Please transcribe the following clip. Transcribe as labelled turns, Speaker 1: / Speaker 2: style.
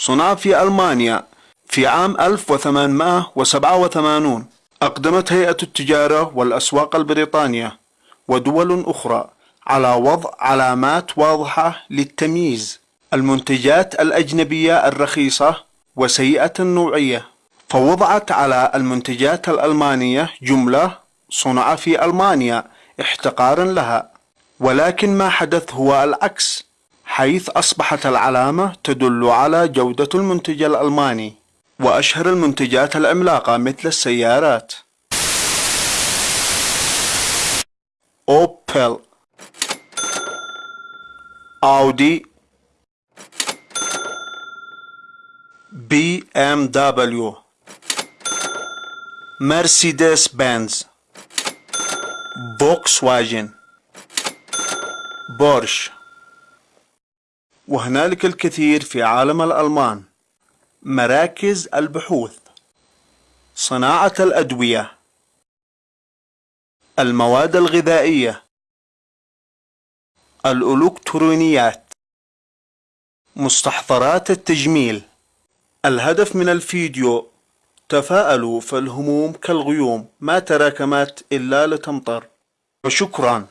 Speaker 1: صنع في ألمانيا في عام 1887 أقدمت هيئة التجارة والأسواق البريطانية ودول أخرى على وضع علامات واضحة للتمييز. المنتجات الأجنبية الرخيصة وسيئة النوعية. فوضعت على المنتجات الألمانية جملة صنع في ألمانيا احتقارا لها. ولكن ما حدث هو العكس. حيث أصبحت العلامة تدل على جودة المنتج الألماني وأشهر المنتجات العملاقة مثل السيارات. أوبل أودي بي إم دبليو مرسيدس بنز فوكس واجن بورش. وهنالك الكثير في عالم الألمان. مراكز البحوث. صناعة الأدوية. المواد الغذائية. الإلكترونيات. مستحضرات التجميل. الهدف من الفيديو تفاءلوا فالهموم كالغيوم ما تراكمت إلا لتمطر. وشكرا.